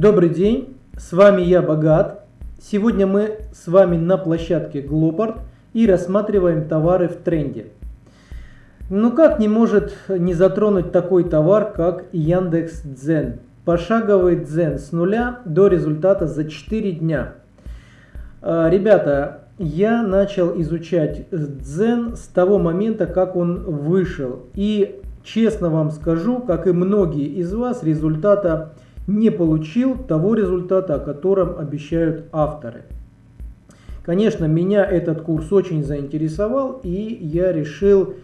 Добрый день, с вами я Богат. Сегодня мы с вами на площадке Globart и рассматриваем товары в тренде. Ну как не может не затронуть такой товар, как Яндекс Дзен. Пошаговый Дзен с нуля до результата за 4 дня. А, ребята, я начал изучать Дзен с того момента, как он вышел. И честно вам скажу, как и многие из вас, результата не получил того результата, о котором обещают авторы. Конечно, меня этот курс очень заинтересовал, и я решил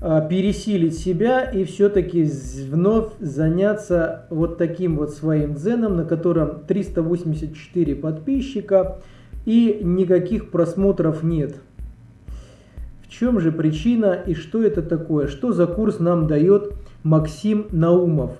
а, пересилить себя и все-таки вновь заняться вот таким вот своим дзеном, на котором 384 подписчика и никаких просмотров нет. В чем же причина и что это такое? Что за курс нам дает Максим Наумов?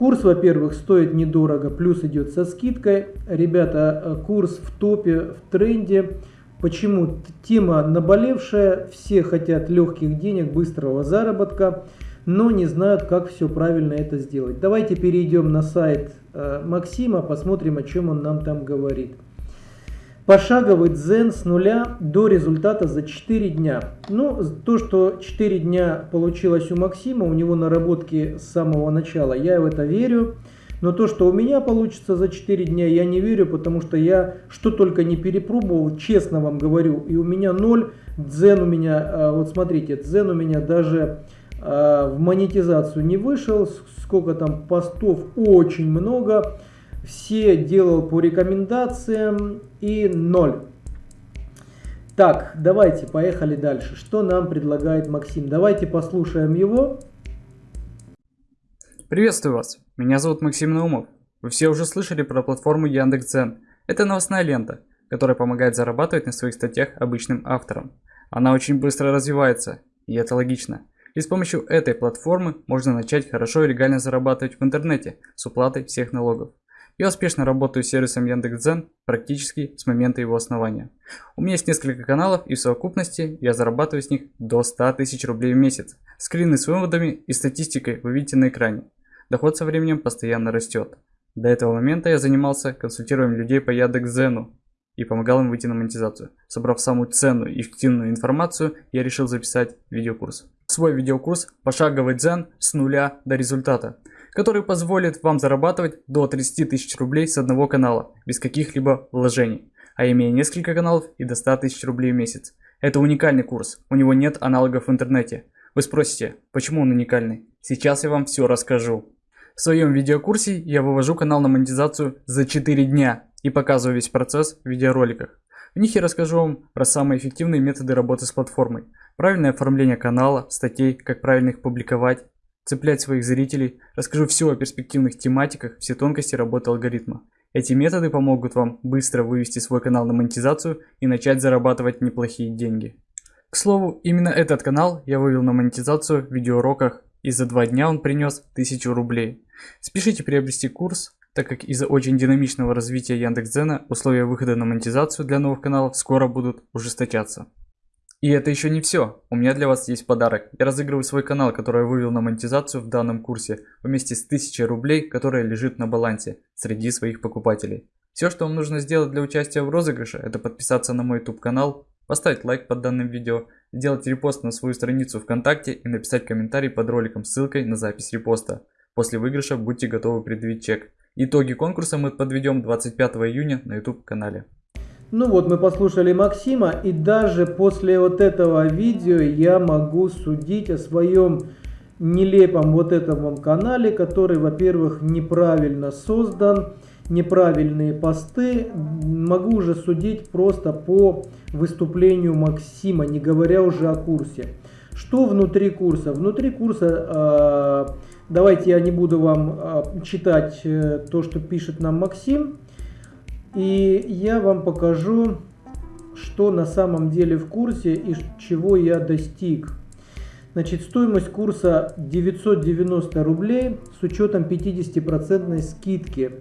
Курс, во-первых, стоит недорого, плюс идет со скидкой. Ребята, э, курс в топе, в тренде. Почему? Тема наболевшая, все хотят легких денег, быстрого заработка, но не знают, как все правильно это сделать. Давайте перейдем на сайт э, Максима, посмотрим, о чем он нам там говорит. Пошаговый дзен с нуля до результата за 4 дня. Ну, то, что 4 дня получилось у Максима, у него наработки с самого начала, я в это верю. Но то, что у меня получится за 4 дня, я не верю, потому что я что только не перепробовал, честно вам говорю. И у меня 0, дзен у меня, а, вот смотрите, дзен у меня даже а, в монетизацию не вышел. Сколько там постов, очень много все делал по рекомендациям и ноль. Так, давайте, поехали дальше. Что нам предлагает Максим? Давайте послушаем его. Приветствую вас, меня зовут Максим Наумов. Вы все уже слышали про платформу Яндекс.Дзен. Это новостная лента, которая помогает зарабатывать на своих статьях обычным авторам. Она очень быстро развивается, и это логично. И с помощью этой платформы можно начать хорошо и легально зарабатывать в интернете с уплатой всех налогов. Я успешно работаю с сервисом Яндекс.Дзен практически с момента его основания. У меня есть несколько каналов и в совокупности я зарабатываю с них до 100 тысяч рублей в месяц. Скрины с выводами и статистикой вы видите на экране. Доход со временем постоянно растет. До этого момента я занимался консультированием людей по Яндекс.Дзену и помогал им выйти на монетизацию. Собрав самую ценную и эффективную информацию, я решил записать видеокурс. Свой видеокурс «Пошаговый дзен с нуля до результата» который позволит вам зарабатывать до 30 тысяч рублей с одного канала, без каких-либо вложений, а имея несколько каналов и до 100 тысяч рублей в месяц. Это уникальный курс, у него нет аналогов в интернете. Вы спросите, почему он уникальный? Сейчас я вам все расскажу. В своем видеокурсе я вывожу канал на монетизацию за 4 дня и показываю весь процесс в видеороликах. В них я расскажу вам про самые эффективные методы работы с платформой, правильное оформление канала, статей, как правильно их публиковать, цеплять своих зрителей, расскажу все о перспективных тематиках, все тонкости работы алгоритма. Эти методы помогут вам быстро вывести свой канал на монетизацию и начать зарабатывать неплохие деньги. К слову, именно этот канал я вывел на монетизацию в видеоуроках и за два дня он принес 1000 рублей. Спешите приобрести курс, так как из-за очень динамичного развития Яндекс.Дзена условия выхода на монетизацию для новых каналов скоро будут ужесточаться. И это еще не все. У меня для вас есть подарок. Я разыгрываю свой канал, который я вывел на монетизацию в данном курсе, вместе с 1000 рублей, которая лежит на балансе среди своих покупателей. Все, что вам нужно сделать для участия в розыгрыше, это подписаться на мой YouTube канал, поставить лайк под данным видео, сделать репост на свою страницу ВКонтакте и написать комментарий под роликом с ссылкой на запись репоста. После выигрыша будьте готовы предъявить чек. Итоги конкурса мы подведем 25 июня на YouTube канале. Ну вот мы послушали Максима и даже после вот этого видео я могу судить о своем нелепом вот этом канале, который, во-первых, неправильно создан, неправильные посты. Могу уже судить просто по выступлению Максима, не говоря уже о курсе. Что внутри курса? Внутри курса, э, давайте я не буду вам э, читать э, то, что пишет нам Максим. И я вам покажу, что на самом деле в курсе и чего я достиг. Значит, стоимость курса 990 рублей с учетом 50% скидки.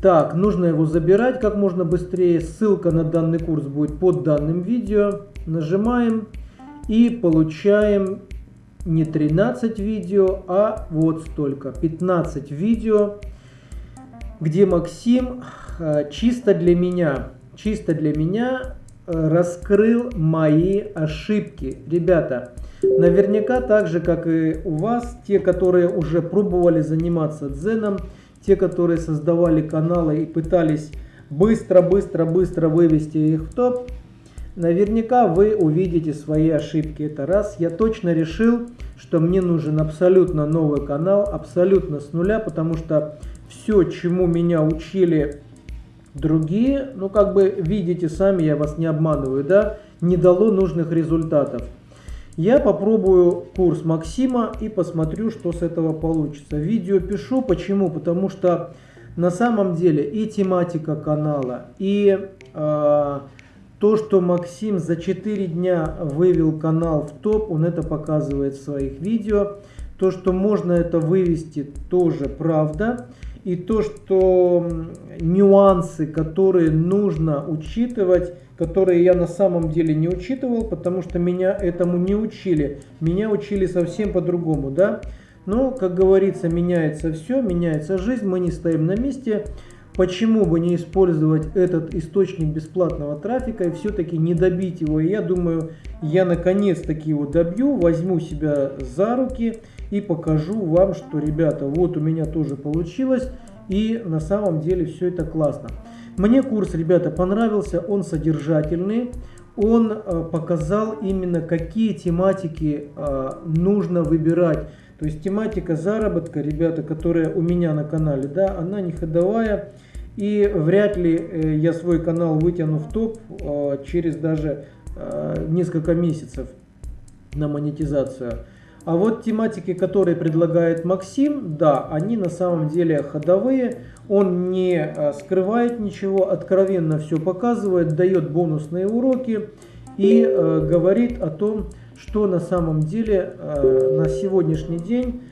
Так, нужно его забирать как можно быстрее. Ссылка на данный курс будет под данным видео. Нажимаем и получаем не 13 видео, а вот столько. 15 видео где Максим э, чисто для меня, чисто для меня э, раскрыл мои ошибки. Ребята, наверняка так же, как и у вас, те, которые уже пробовали заниматься дзеном, те, которые создавали каналы и пытались быстро-быстро-быстро вывести их в топ, наверняка вы увидите свои ошибки. Это раз. Я точно решил, что мне нужен абсолютно новый канал, абсолютно с нуля, потому что все, чему меня учили другие, ну как бы видите сами, я вас не обманываю, да, не дало нужных результатов. Я попробую курс Максима и посмотрю, что с этого получится. Видео пишу, почему? Потому что на самом деле и тематика канала, и э, то, что Максим за 4 дня вывел канал в топ, он это показывает в своих видео. То, что можно это вывести, тоже правда. И то, что нюансы, которые нужно учитывать, которые я на самом деле не учитывал, потому что меня этому не учили. Меня учили совсем по-другому, да. Но, как говорится, меняется все, меняется жизнь, мы не стоим на месте. Почему бы не использовать этот источник бесплатного трафика и все-таки не добить его? И я думаю, я наконец-таки его добью, возьму себя за руки и покажу вам, что, ребята, вот у меня тоже получилось. И на самом деле все это классно. Мне курс, ребята, понравился, он содержательный. Он э, показал именно какие тематики э, нужно выбирать то есть тематика заработка, ребята, которая у меня на канале, да, она не ходовая. И вряд ли э, я свой канал вытяну в топ через даже несколько месяцев на монетизацию. А вот тематики, которые предлагает Максим, да, они на самом деле ходовые. Он не скрывает ничего, откровенно все показывает, дает бонусные уроки и э, говорит о том, что на самом деле э, на сегодняшний день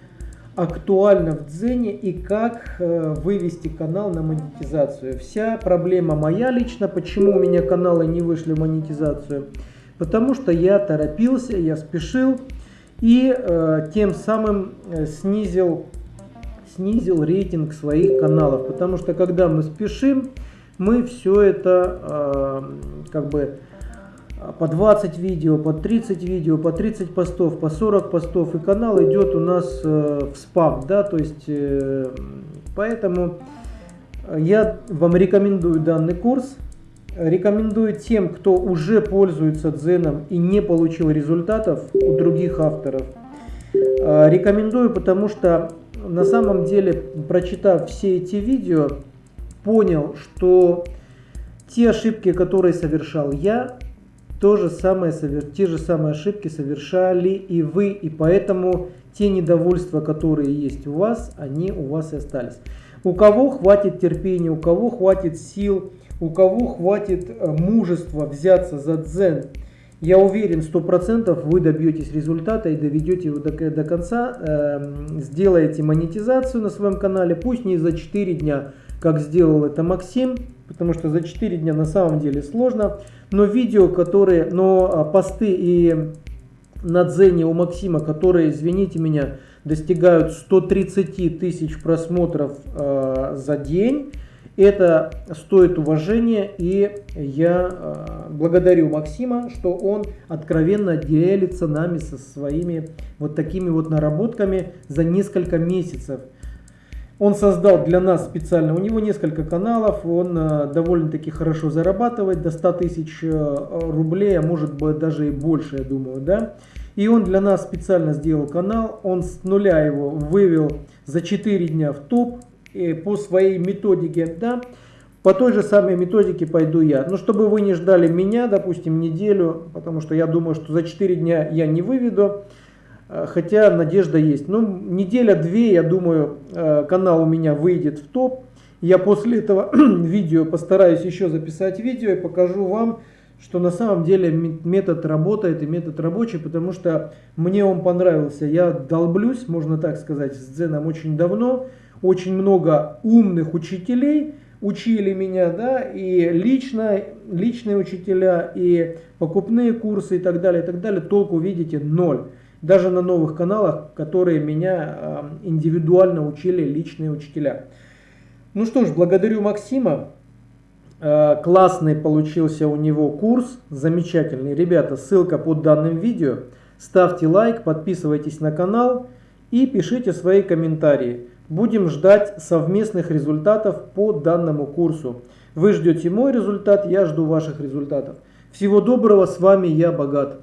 актуально в Дзене и как э, вывести канал на монетизацию. Вся проблема моя лично, почему у меня каналы не вышли в монетизацию. Потому что я торопился, я спешил и э, тем самым э, снизил, снизил рейтинг своих каналов. Потому что когда мы спешим, мы все это э, как бы по 20 видео, по 30 видео, по 30 постов, по 40 постов, и канал идет у нас э, в спам, да, то есть, э, поэтому я вам рекомендую данный курс, рекомендую тем, кто уже пользуется Дзеном и не получил результатов у других авторов, э, рекомендую, потому что на самом деле, прочитав все эти видео, понял, что те ошибки, которые совершал я, то же самое, те же самые ошибки совершали и вы, и поэтому те недовольства, которые есть у вас, они у вас и остались. У кого хватит терпения, у кого хватит сил, у кого хватит э, мужества взяться за дзен, я уверен, сто процентов вы добьетесь результата и доведете его до, до конца, э, сделаете монетизацию на своем канале, пусть не за 4 дня, как сделал это Максим, потому что за 4 дня на самом деле сложно, но видео, которые, но а, посты и на Дзене у Максима, которые, извините меня, достигают 130 тысяч просмотров э, за день, это стоит уважения, и я э, благодарю Максима, что он откровенно делится нами со своими вот такими вот наработками за несколько месяцев. Он создал для нас специально, у него несколько каналов, он э, довольно-таки хорошо зарабатывает, до 100 тысяч э, рублей, а может быть даже и больше, я думаю, да. И он для нас специально сделал канал, он с нуля его вывел за 4 дня в топ по своей методике, да. По той же самой методике пойду я. Но чтобы вы не ждали меня, допустим, неделю, потому что я думаю, что за 4 дня я не выведу. Э, хотя надежда есть. Ну, неделя-две, я думаю, э, канал у меня выйдет в топ. Я после этого видео постараюсь еще записать видео и покажу вам, что на самом деле метод работает и метод рабочий, потому что мне он понравился. Я долблюсь, можно так сказать, с Дзеном очень давно. Очень много умных учителей учили меня, да, и лично, личные учителя, и покупные курсы и так далее, и так далее. Толку, видите, ноль даже на новых каналах, которые меня индивидуально учили личные учителя. Ну что ж, благодарю Максима. Э, классный получился у него курс, замечательный. Ребята, ссылка под данным видео. Ставьте лайк, подписывайтесь на канал и пишите свои комментарии. Будем ждать совместных результатов по данному курсу. Вы ждете мой результат, я жду ваших результатов. Всего доброго, с вами я Богат.